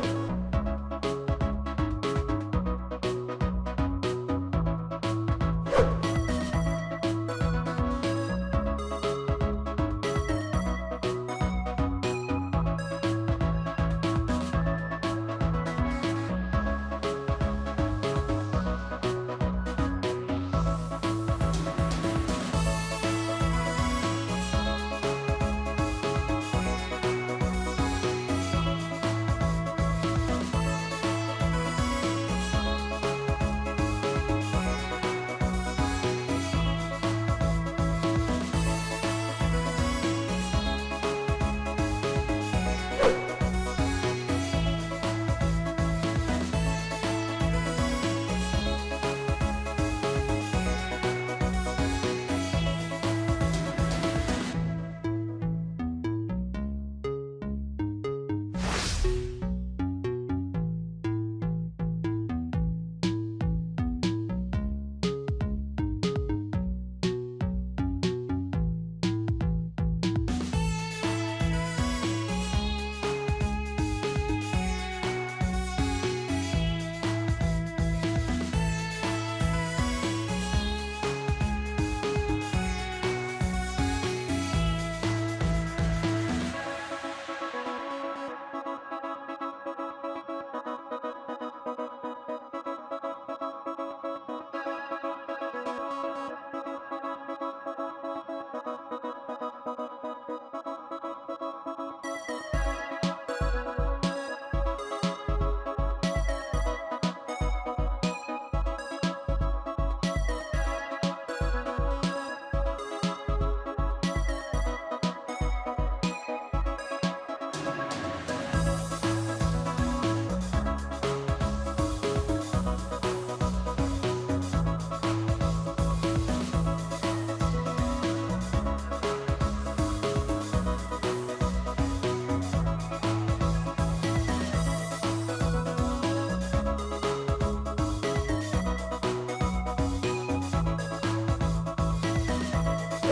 good.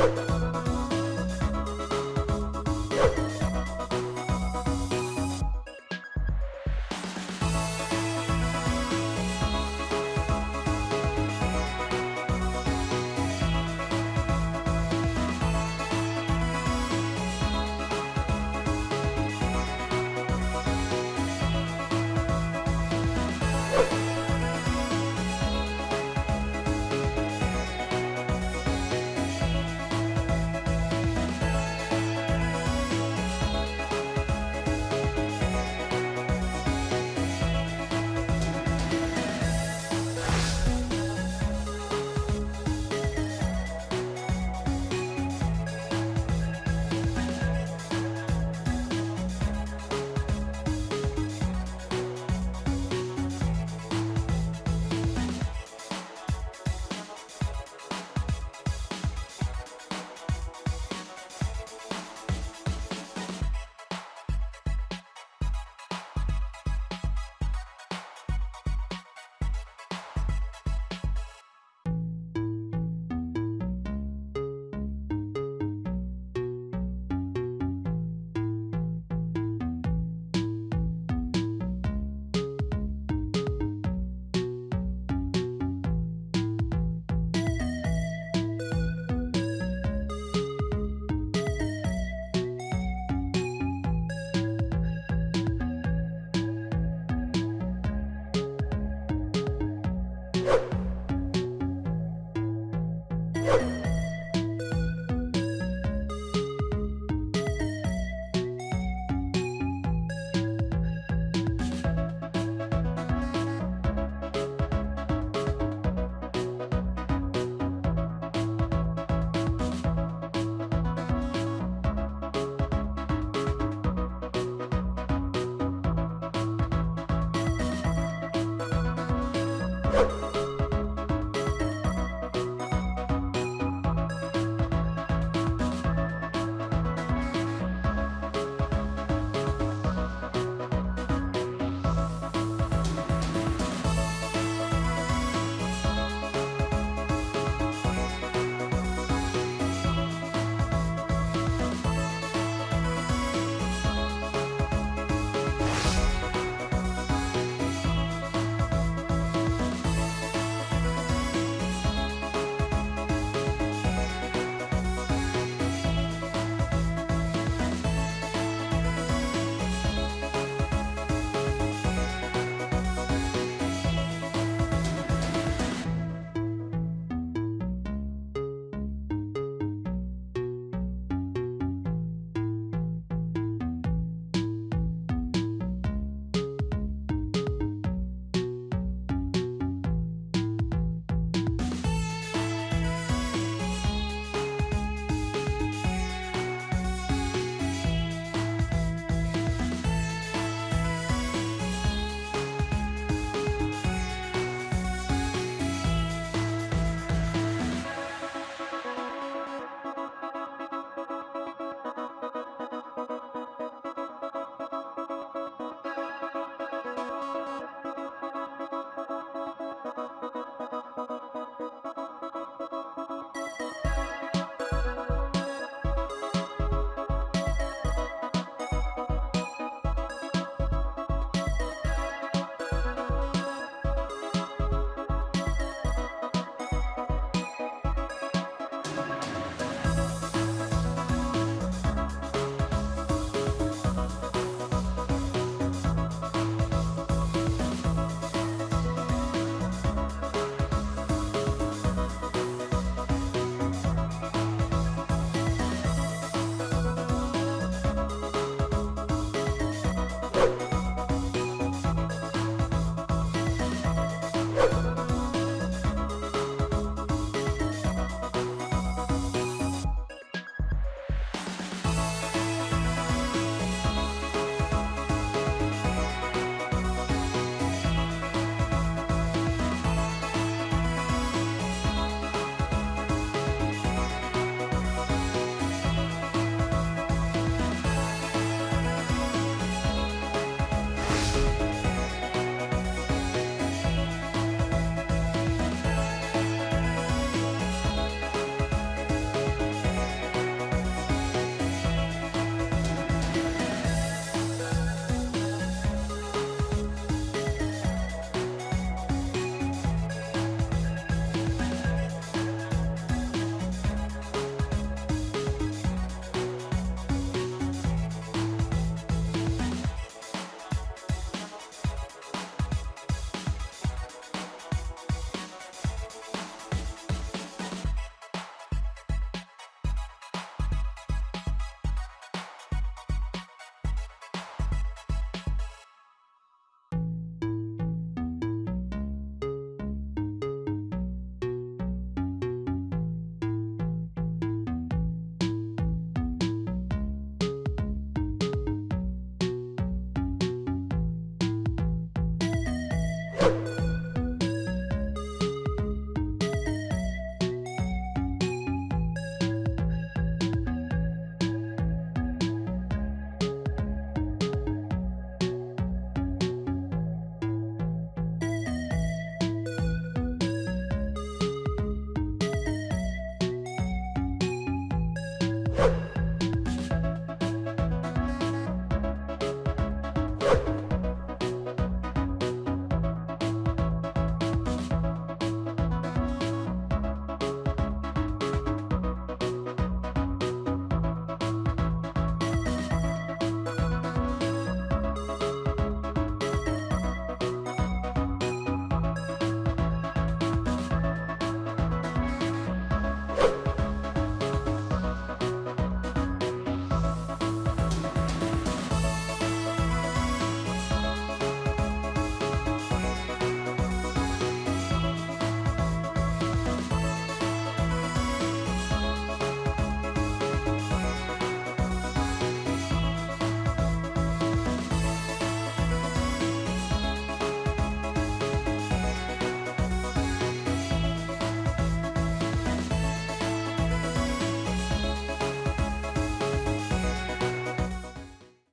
You Oh.